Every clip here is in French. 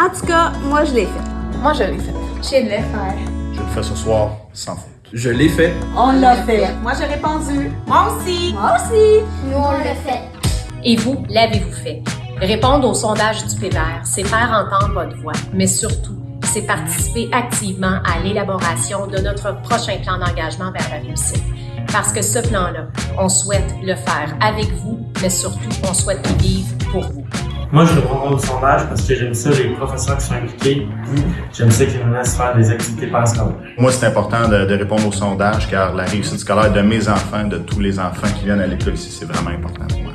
En tout cas, moi, je l'ai fait. Moi, je l'ai fait. Je le faire. Je le fais ce soir sans faute. Je l'ai fait. On l'a fait. Moi, j'ai répondu. Moi aussi. Moi aussi. Nous, on le fait. Et vous, l'avez-vous fait? Répondre au sondage du PVR, c'est faire entendre votre voix, mais surtout, c'est participer activement à l'élaboration de notre prochain plan d'engagement vers la réussite. Parce que ce plan-là, on souhaite le faire avec vous, mais surtout, on souhaite le vivre pour vous. Moi, je répondrai au sondage parce que j'aime ça, les professeurs qui sont impliqués. J'aime ça qu'ils nous laissent faire des activités parascolaires. Moi, c'est important de, de répondre au sondage car la réussite scolaire de mes enfants, de tous les enfants qui viennent à l'école ici, c'est vraiment important pour moi.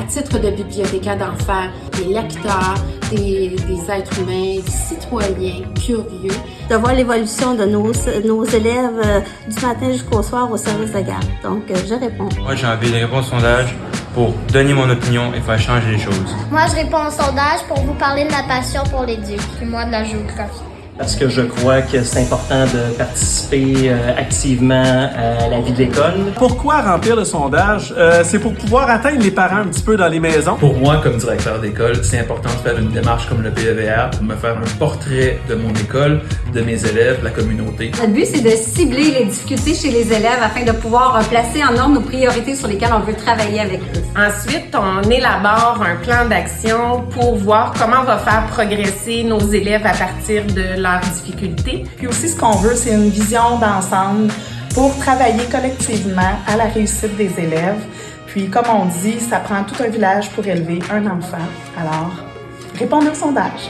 À titre de bibliothécaire d'enfants, des lecteurs, des, des êtres humains, des citoyens curieux, de voir l'évolution de nos, nos élèves euh, du matin jusqu'au soir au service de garde. Donc, euh, je réponds. Moi, j'ai envie de répondre au sondage pour donner mon opinion et faire changer les choses. Moi, je réponds au sondage pour vous parler de ma passion pour l'éduc. Et moi, de la géographie. parce que je crois que c'est important de participer euh, activement à la vie de l'école. Pourquoi remplir le sondage? Euh, c'est pour pouvoir atteindre les parents un petit peu dans les maisons. Pour moi, comme directeur d'école, c'est important de faire une démarche comme le PEVR pour me faire un portrait de mon école, de mes élèves, de la communauté. Notre but, c'est de cibler les difficultés chez les élèves afin de pouvoir euh, placer en ordre nos priorités sur lesquelles on veut travailler avec eux. Ensuite, on élabore un plan d'action pour voir comment on va faire progresser nos élèves à partir de leurs difficultés. Puis aussi, ce qu'on veut, c'est une vision d'ensemble pour travailler collectivement à la réussite des élèves. Puis, comme on dit, ça prend tout un village pour élever un enfant. Alors, répondez au sondage.